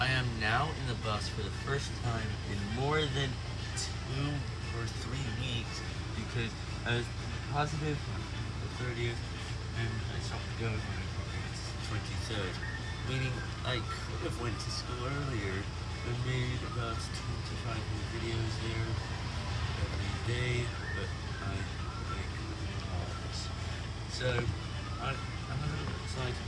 I am now in the bus for the first time in more than two or three weeks because I was positive on the 30th and I stopped going on the 23rd. Meaning I could have went to school earlier and made about 25 new videos there every day, but I make this. So I, I'm a little excited